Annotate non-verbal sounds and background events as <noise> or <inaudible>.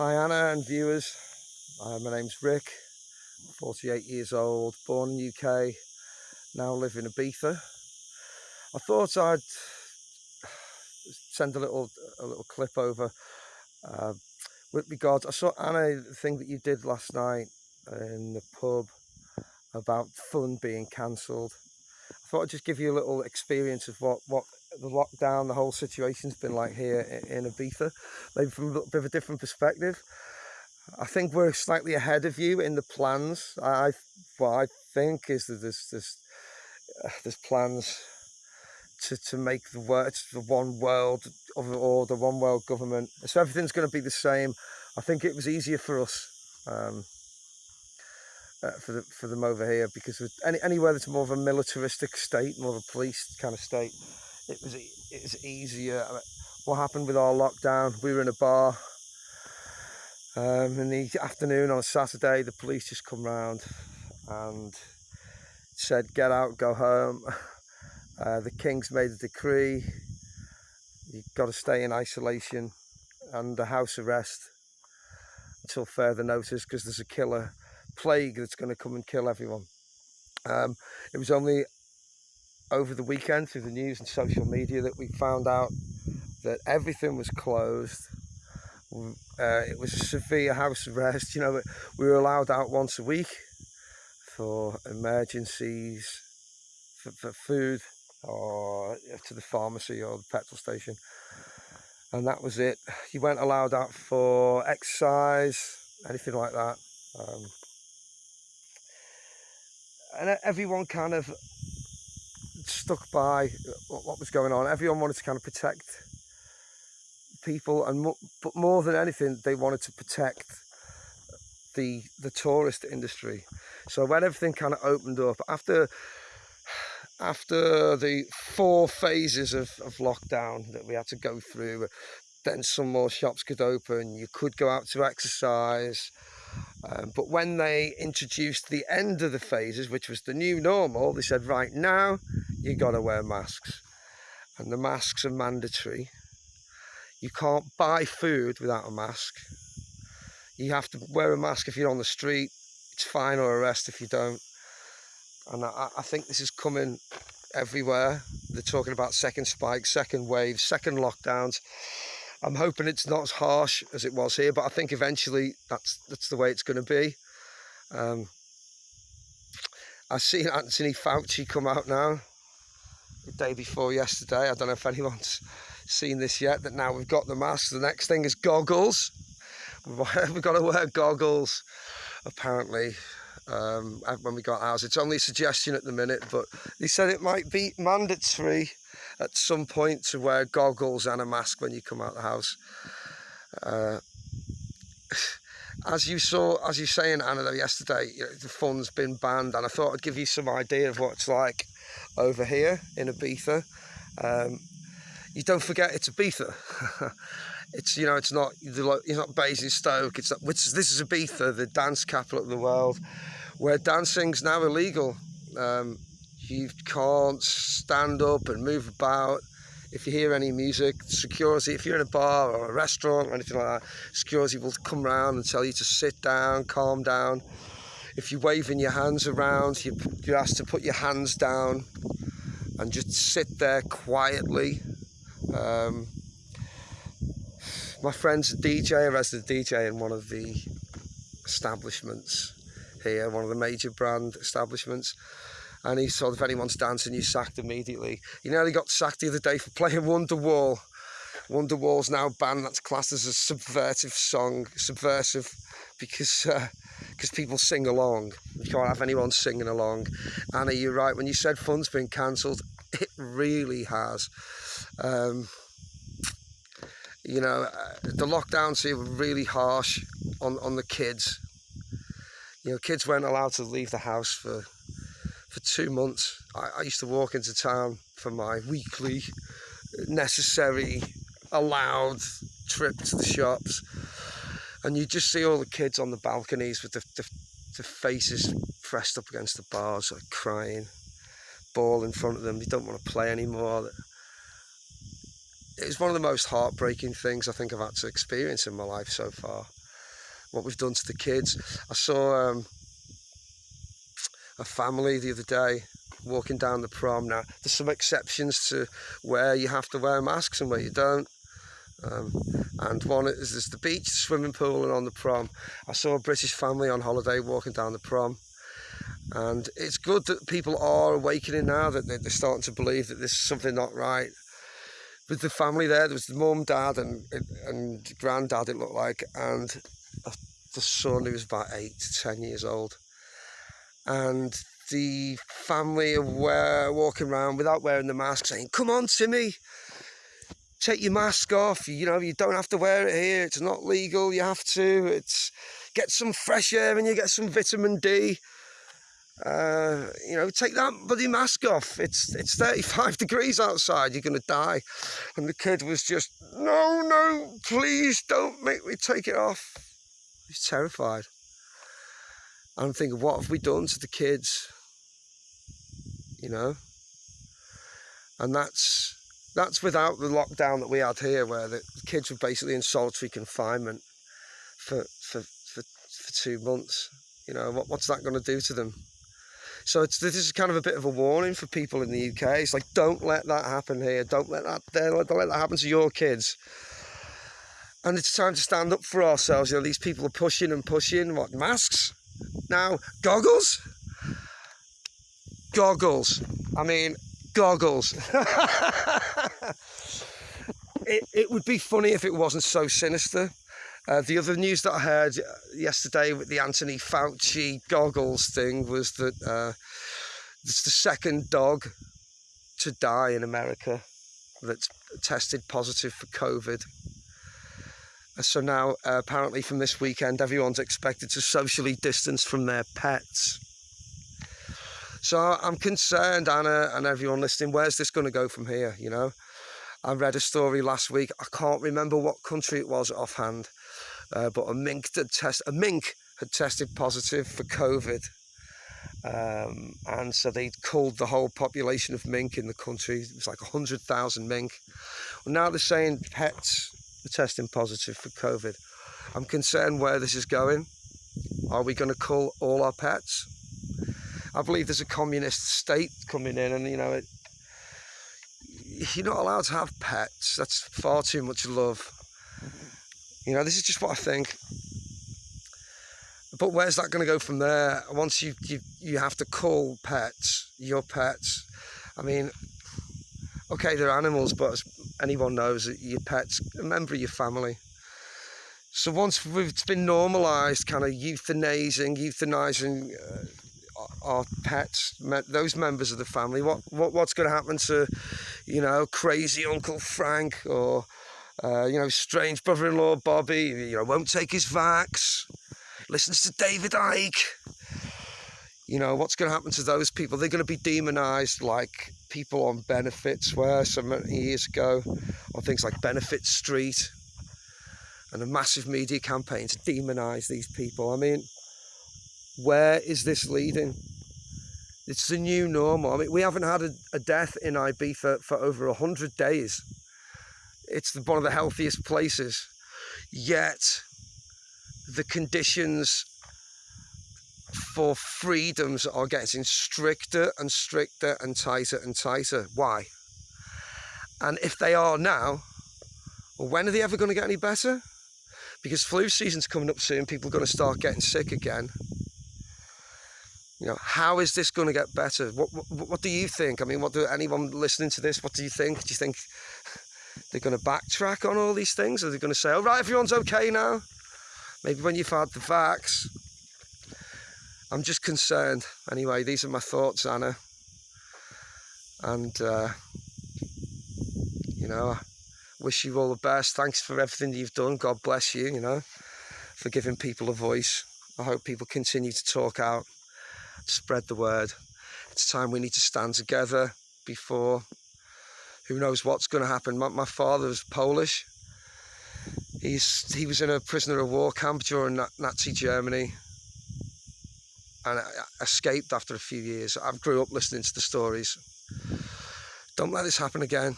Hi Anna and viewers, uh, my name's Rick, 48 years old, born in UK, now live in Ibiza. I thought I'd send a little a little clip over uh, with regards, I saw Anna, the thing that you did last night in the pub about fun being cancelled. I thought I'd just give you a little experience of what, what the lockdown, the whole situation's been like here in Ibiza, maybe from a bit of a different perspective. I think we're slightly ahead of you in the plans. I, what I think is that there's there's, uh, there's plans to, to make the world the one world or the one world government. So everything's going to be the same. I think it was easier for us. Um, uh, for the, for them over here because any, anywhere that's more of a militaristic state, more of a police kind of state, it was it was easier. What happened with our lockdown? We were in a bar um, in the afternoon on a Saturday. The police just come round and said, "Get out, go home." <laughs> Uh, the king's made a decree. You've got to stay in isolation under house arrest until further notice because there's a killer plague that's going to come and kill everyone. Um, it was only over the weekend through the news and social media that we found out that everything was closed. Uh, it was a severe house arrest. You know, we were allowed out once a week for emergencies, for, for food, or to the pharmacy or the petrol station. And that was it. You weren't allowed out for exercise, anything like that. Um, and everyone kind of by what was going on. Everyone wanted to kind of protect people, and mo but more than anything, they wanted to protect the the tourist industry. So when everything kind of opened up after after the four phases of, of lockdown that we had to go through, then some more shops could open. You could go out to exercise. Um, but when they introduced the end of the phases, which was the new normal, they said, right now, you got to wear masks. And the masks are mandatory. You can't buy food without a mask. You have to wear a mask if you're on the street. It's fine or arrest if you don't. And I, I think this is coming everywhere. They're talking about second spike, second wave, second lockdowns. I'm hoping it's not as harsh as it was here, but I think eventually that's that's the way it's going to be. Um, I've seen Anthony Fauci come out now, the day before yesterday. I don't know if anyone's seen this yet, that now we've got the mask. The next thing is goggles. <laughs> We've got to wear goggles, apparently, um, when we got ours. It's only a suggestion at the minute, but he said it might be mandatory at some point to wear goggles and a mask when you come out of the house. Uh, <sighs> as you saw, as you saying, Anna, yesterday, you know, the fun's been banned, and I thought I'd give you some idea of what it's like over here in Ibiza. Um, you don't forget it's Ibiza. <laughs> it's you know it's not it's not Basingstoke. It's not, which this is Ibiza, the dance capital of the world, where dancing's now illegal. Um, you can't stand up and move about. If you hear any music, security, if you're in a bar or a restaurant or anything like that, security will come around and tell you to sit down, calm down. If you're waving your hands around, you, you're asked to put your hands down and just sit there quietly. Um, my friend's a DJ, a resident DJ in one of the establishments here, one of the major brand establishments and he saw if anyone's dancing, you sacked immediately. He nearly got sacked the other day for playing Wonderwall. Wonderwall's now banned. That's classed as a subversive song, subversive, because because uh, people sing along. You can't have anyone singing along. Anna, you're right. When you said fun's been cancelled, it really has. Um, you know, uh, the lockdowns here were really harsh on, on the kids. You know, kids weren't allowed to leave the house for for two months. I, I used to walk into town for my weekly necessary allowed trip to the shops and you just see all the kids on the balconies with the, the, the faces pressed up against the bars like crying ball in front of them they don't want to play anymore it's one of the most heartbreaking things I think I've had to experience in my life so far what we've done to the kids. I saw um, a family the other day walking down the prom. Now, there's some exceptions to where you have to wear masks and where you don't. Um, and one is there's the beach, the swimming pool, and on the prom. I saw a British family on holiday walking down the prom, and it's good that people are awakening now that they're starting to believe that there's something not right. With the family there, there was the mum, dad, and and granddad. It looked like, and the son who was about eight to ten years old, and the family were walking around without wearing the mask, saying, "Come on, Timmy." Take your mask off. You know, you don't have to wear it here. It's not legal. You have to. It's get some fresh air and you get some vitamin D. Uh, you know, take that bloody mask off. It's it's 35 <laughs> degrees outside. You're gonna die. And the kid was just, no, no, please don't make me take it off. He's terrified. I'm thinking, what have we done to the kids? You know, and that's that's without the lockdown that we had here, where the kids were basically in solitary confinement for for for, for two months. You know, what, what's that going to do to them? So it's, this is kind of a bit of a warning for people in the UK. It's like, don't let that happen here. Don't let that don't let that happen to your kids. And it's time to stand up for ourselves. You know, these people are pushing and pushing. What masks? Now goggles. Goggles. I mean, goggles. <laughs> it, it would be funny if it wasn't so sinister. Uh, the other news that I heard yesterday with the Anthony Fauci goggles thing was that uh, it's the second dog to die in America that's tested positive for COVID. Uh, so now, uh, apparently, from this weekend, everyone's expected to socially distance from their pets. So I'm concerned, Anna, and everyone listening, where's this going to go from here? You know, I read a story last week. I can't remember what country it was offhand, uh, but a mink had test a mink had tested positive for COVID. Um, and so they culled the whole population of mink in the country. It was like 100,000 mink. Well, now they're saying pets are testing positive for COVID. I'm concerned where this is going. Are we going to cull all our pets? I believe there's a communist state coming in, and you know, it, you're not allowed to have pets. That's far too much love. You know, this is just what I think. But where's that going to go from there? Once you, you you have to call pets your pets. I mean, okay, they're animals, but as anyone knows, your pets a member of your family. So once it's been normalised, kind of euthanizing, euthanizing uh, our pets, those members of the family. What, what what's going to happen to, you know, crazy Uncle Frank or, uh, you know, strange brother-in-law Bobby? You know, won't take his vax, listens to David Icke. You know, what's going to happen to those people? They're going to be demonized like people on benefits were some years ago, on things like Benefit Street, and a massive media campaign to demonize these people. I mean, where is this leading? It's the new normal. I mean, we haven't had a, a death in Ibiza for over 100 days. It's one of the healthiest places. Yet, the conditions for freedoms are getting stricter and stricter and tighter and tighter. Why? And if they are now, well, when are they ever going to get any better? Because flu season's coming up soon, people are going to start getting sick again. You know, how is this going to get better? What, what, what do you think? I mean, what do anyone listening to this? What do you think? Do you think they're going to backtrack on all these things? Are they going to say, "All oh, right, everyone's okay now"? Maybe when you've had the vax. I'm just concerned. Anyway, these are my thoughts, Anna. And uh, you know, I wish you all the best. Thanks for everything you've done. God bless you. You know, for giving people a voice. I hope people continue to talk out spread the word. It's time we need to stand together before who knows what's going to happen. My, my father was Polish. He's he was in a prisoner of war camp during Nazi Germany and escaped after a few years. I grew up listening to the stories. Don't let this happen again.